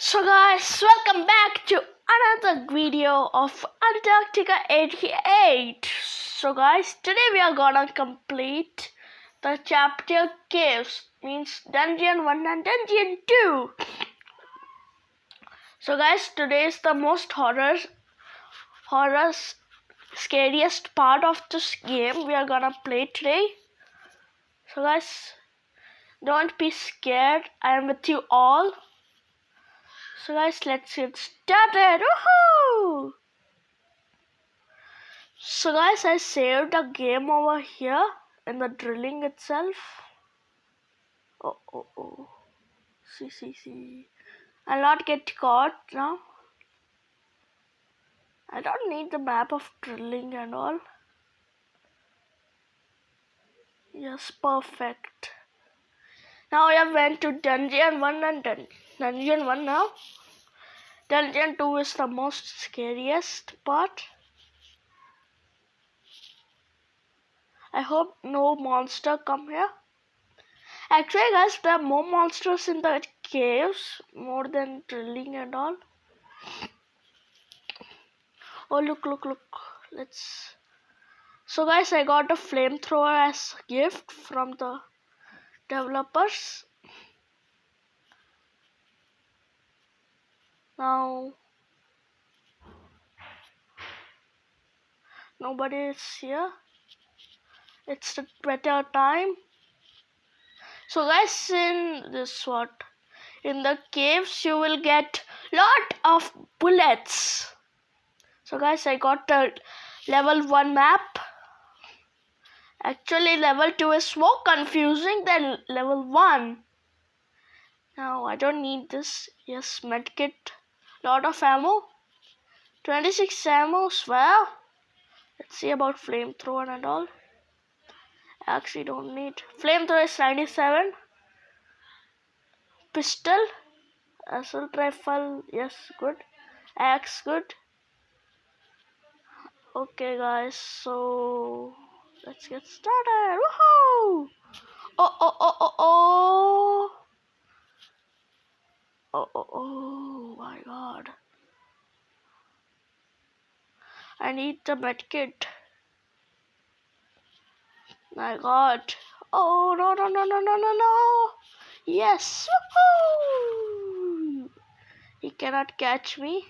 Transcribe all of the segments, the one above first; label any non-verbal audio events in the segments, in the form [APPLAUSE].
So guys, welcome back to another video of Antarctica 88. So guys, today we are gonna complete the chapter caves, means dungeon 1 and dungeon 2. So guys, today is the most horror, horror, scariest part of this game we are gonna play today. So guys, don't be scared. I am with you all. So guys, let's get started. Woohoo! So guys, I saved a game over here in the drilling itself. Oh, oh, oh. See, see, see. I'll not get caught now. I don't need the map of drilling and all. Yes, perfect. Now I have went to dungeon 1 and dun dungeon 1 now. Dungeon 2 is the most scariest part. I hope no monster come here. Actually guys, there are more monsters in the caves, more than drilling and all. Oh look, look, look. Let's... So guys, I got a flamethrower as gift from the developers now nobody is here it's the better time so guys in this what in the caves you will get lot of bullets so guys i got the level 1 map Actually, level 2 is more confusing than level 1. Now, I don't need this. Yes, medkit. Lot of ammo. 26 ammo, well. Let's see about flamethrower and all. Actually don't need. Flamethrower is 97. Pistol. Assault rifle, yes, good. Axe, good. Okay, guys, so let's get started. Woohoo! Oh, oh, oh, oh, oh. Oh, oh, oh, my god. I need the medkit. My god. Oh, no, no, no, no, no, no, no. Yes. He cannot catch me.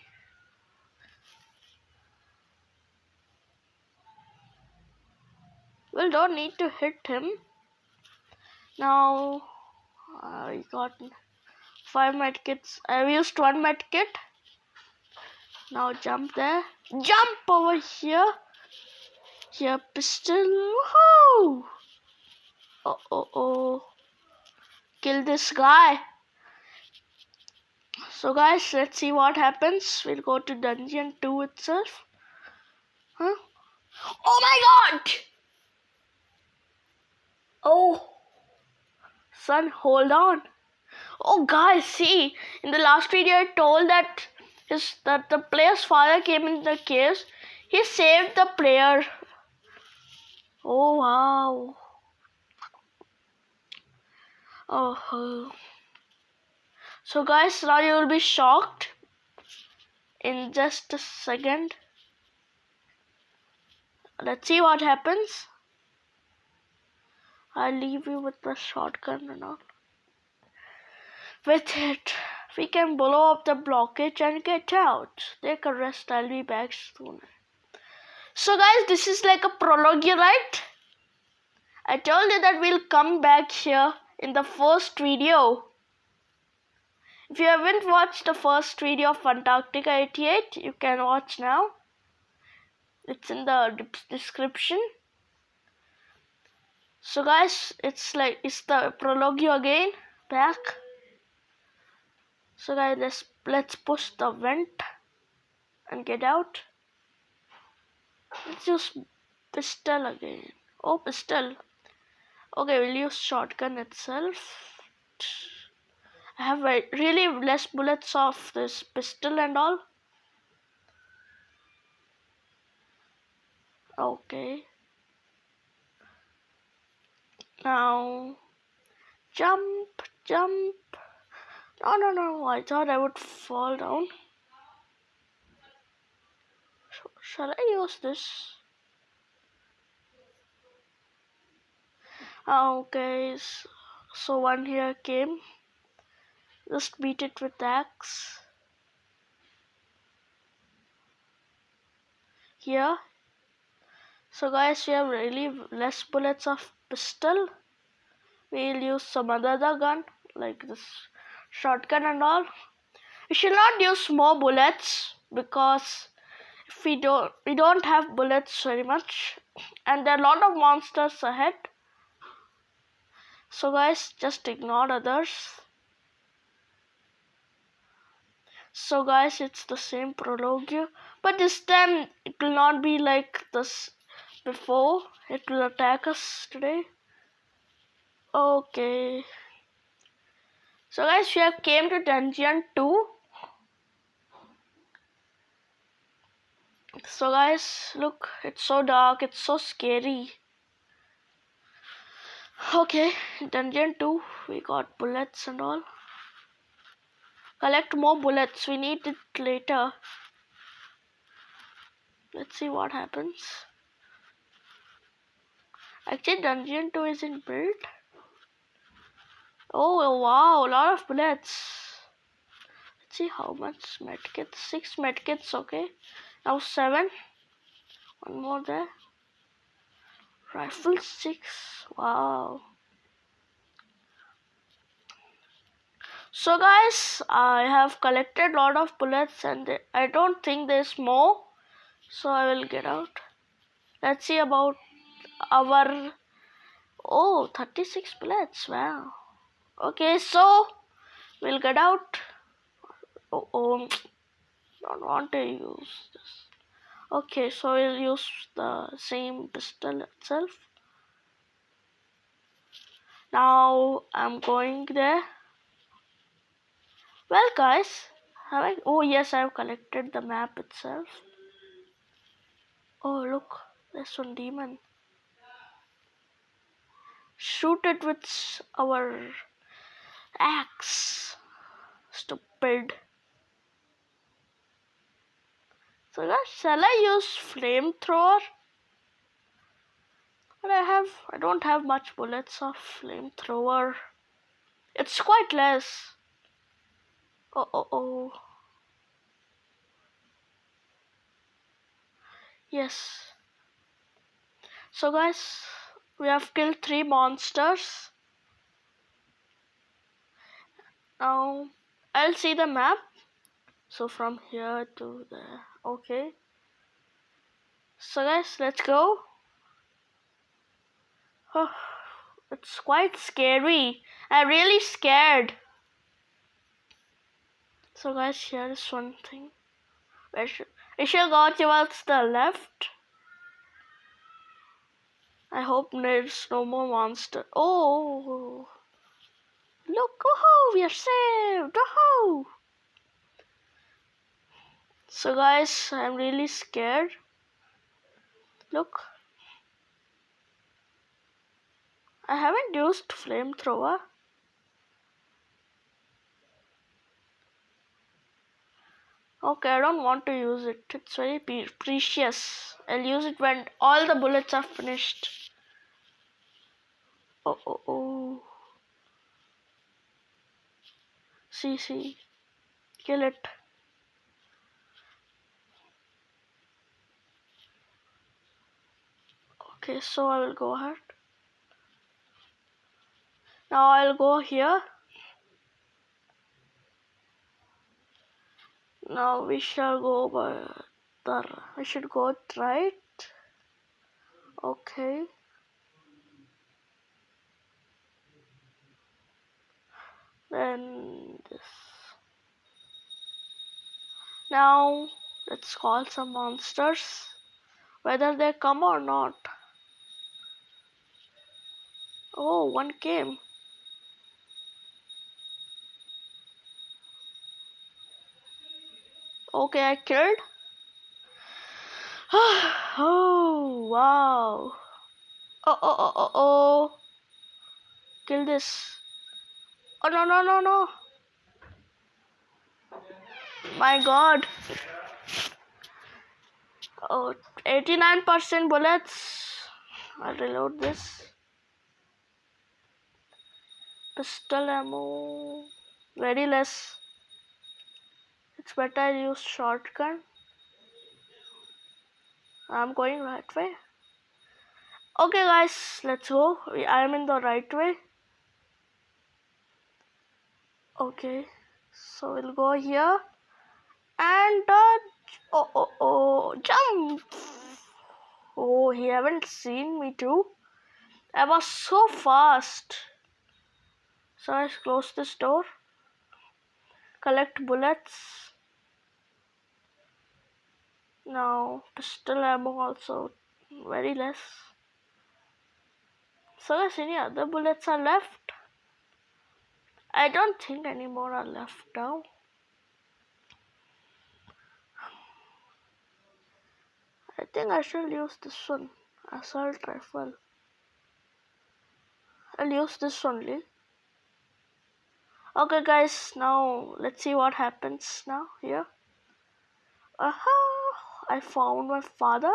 Well, don't need to hit him. Now, I got five medkits. I've used one medkit. Now jump there. Jump over here. Here, pistol. Woohoo! Oh, oh, oh. Kill this guy. So guys, let's see what happens. We'll go to dungeon 2 itself. Huh? Oh my god! Oh, son, hold on. Oh, guys, see, in the last video I told that his that the player's father came in the caves. He saved the player. Oh wow. Oh. So guys, now you will be shocked in just a second. Let's see what happens. I'll leave you with the shotgun and all. With it, we can blow up the blockage and get out. Take a rest, I'll be back soon. So guys, this is like a prologue, right? I told you that we'll come back here in the first video. If you haven't watched the first video of Antarctica 88, you can watch now. It's in the description so guys it's like it's the prologue again back so guys let's let's push the vent and get out. Let's use pistol again. Oh pistol. Okay we'll use shotgun itself. I have really less bullets of this pistol and all. Okay. Now, jump, jump. No, no, no. I thought I would fall down. Shall I use this? Ah, okay, so one here came. Just beat it with axe. Here. So guys, we have really less bullets of pistol. We'll use some other gun like this shotgun and all. We should not use more bullets because if we don't we don't have bullets very much. And there are a lot of monsters ahead. So guys just ignore others. So guys it's the same prologue. But this time it will not be like this before. It will attack us today. Okay so guys we have came to dungeon 2 so guys look it's so dark it's so scary. Okay dungeon 2 we got bullets and all. Collect more bullets we need it later. Let's see what happens. Actually dungeon 2 isn't built oh wow a lot of bullets let's see how much medkits six medkits okay now seven one more there Rifle 6. Wow. So guys, I have collected a lot of bullets and I don't think there's more. So I will get out. Let's see about our... Oh, 36 bullets. Wow. Okay, so we'll get out. Oh, oh don't want to use this. Okay so we'll use the same pistol itself. Now I'm going there. Well guys have I oh yes I've collected the map itself. Oh look there's one demon. Shoot it with our axe stupid So guys, shall I use flamethrower? But I have, I don't have much bullets of flamethrower. It's quite less. Oh, oh, oh. Yes. So guys, we have killed three monsters. Now, I'll see the map. So from here to there okay. So guys let's go. Oh, it's quite scary. I'm really scared. So guys here is one thing. Where should we should go towards the left. I hope there's no more monster. Oh look oh we are saved oh so guys, I'm really scared. Look. I haven't used flamethrower. Okay, I don't want to use it. It's very precious. I'll use it when all the bullets are finished. Oh, oh, oh. See. Kill it. okay so I will go ahead now I'll go here now we shall go by the we should go right okay then this now let's call some monsters whether they come or not Oh, one came. Okay, I killed. [SIGHS] oh, wow. Oh, oh, oh, oh, oh. Kill this. Oh, no, no, no, no. My god. Oh, 89% bullets. I'll reload this. Pistol ammo. Very less. It's better I use shotgun. I'm going right way. Okay guys, let's go. I am in the right way. Okay, so we'll go here and uh, oh oh oh jump. Oh, he haven't seen me too. I was so fast. So I close this door. Collect bullets. Now pistol ammo also very less. So guys, any other bullets are left? I don't think any more are left now. I think I shall use this one, assault rifle. I'll use this only. Okay guys, now let's see what happens now here. Aha! I found my father.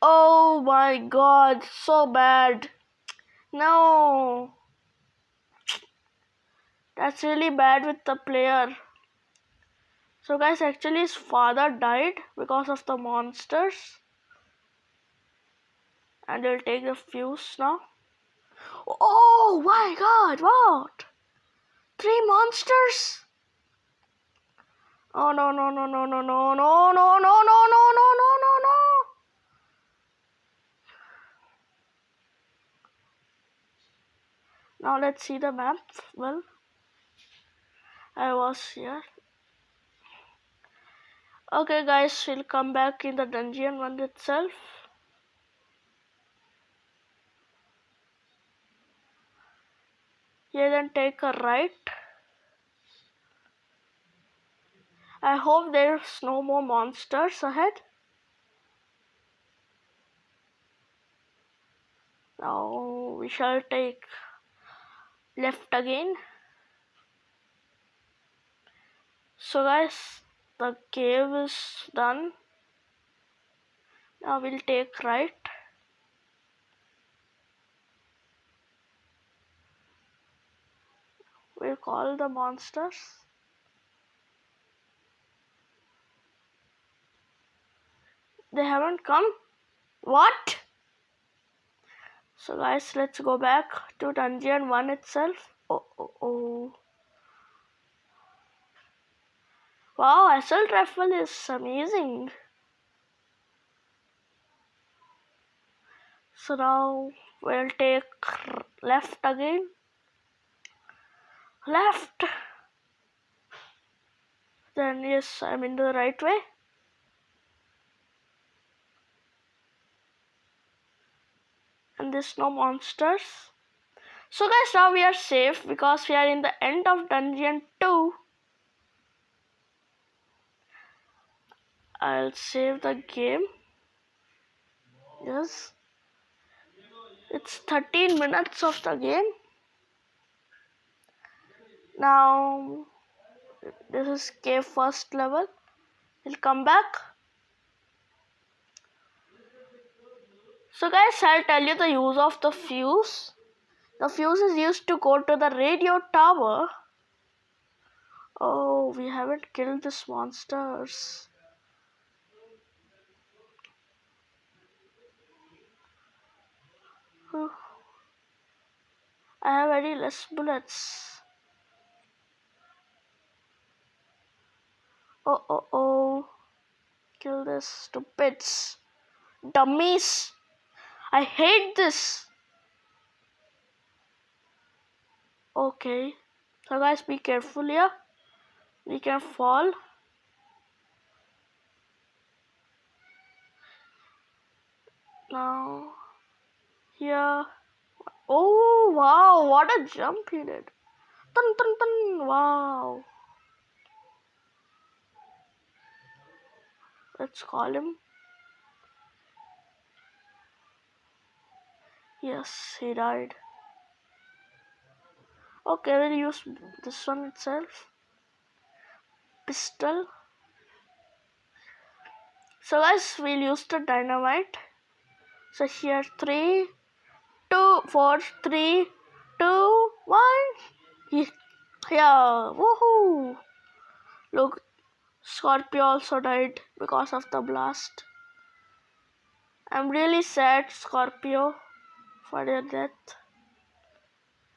Oh my god, so bad. No. That's really bad with the player. So guys, actually his father died because of the monsters. And we'll take the fuse now. Oh my god, what? Three monsters? Oh no no no no no no no no no no no no no no no Now let's see the map. Well, I was here. Okay guys, we'll come back in the dungeon one itself. Here then take a right. I hope there's no more monsters ahead. Now we shall take left again. So guys, the cave is done. Now we'll take right. We'll call the monsters. They haven't come? What? So guys, let's go back to dungeon 1 itself. Oh, oh, oh. Wow, assault rifle is amazing. So now we'll take left again. Left. Then yes, I'm in the right way. and there's no monsters so guys now we are safe because we are in the end of dungeon 2 I'll save the game yes it's 13 minutes of the game now this is cave first level we'll come back So guys, I'll tell you the use of the fuse. The fuse is used to go to the radio tower. Oh, we haven't killed these monsters. I have very less bullets. Oh, oh, oh. Kill this stupids. Dummies. I hate this. Okay. So guys, be careful here. We can fall. Now, here. Oh, wow. What a jump he did. Dun, dun, dun. Wow. Let's call him. Yes, he died. Okay, we'll use this one itself. Pistol. So guys, we'll use the dynamite. So here three, two, four, three, two, one. Yeah, woohoo! Look, Scorpio also died because of the blast. I'm really sad, Scorpio, for your death.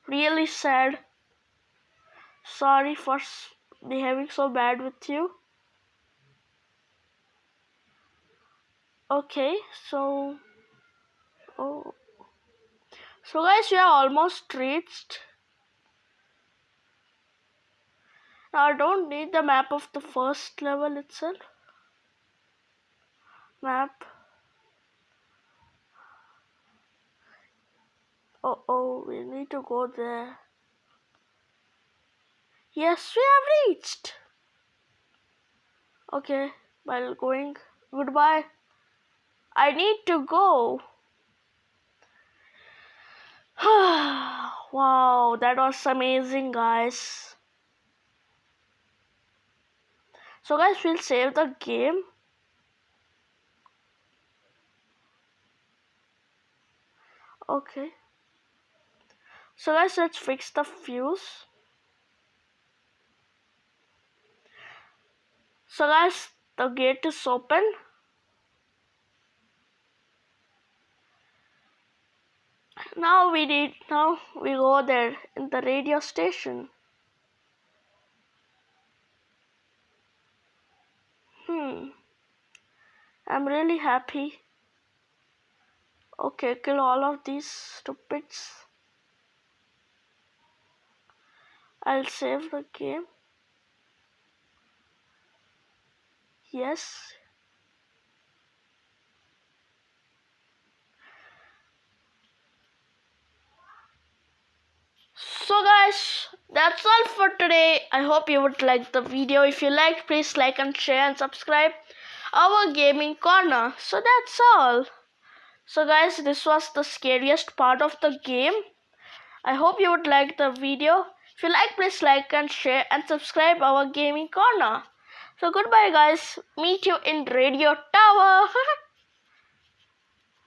Really sad. Sorry for behaving so bad with you. Okay, so oh, so guys, we are almost reached. Now I don't need the map of the first level itself. Map. Oh oh, we need to go there. Yes, we have reached. Okay, while going, goodbye. I need to go. [SIGHS] wow, that was amazing, guys. So, guys, we'll save the game. Okay. So, guys, let's fix the fuse. So, guys, the gate is open. Now we need now we go there in the radio station. Hmm. I'm really happy. Okay kill all of these stupids. I'll save the game. Yes so guys that's all for today. I hope you would like the video. If you liked please like and share and subscribe our gaming corner. So that's all. So guys this was the scariest part of the game. I hope you would like the video. If you like please like and share and subscribe our gaming corner. So goodbye guys. Meet you in radio tower [LAUGHS]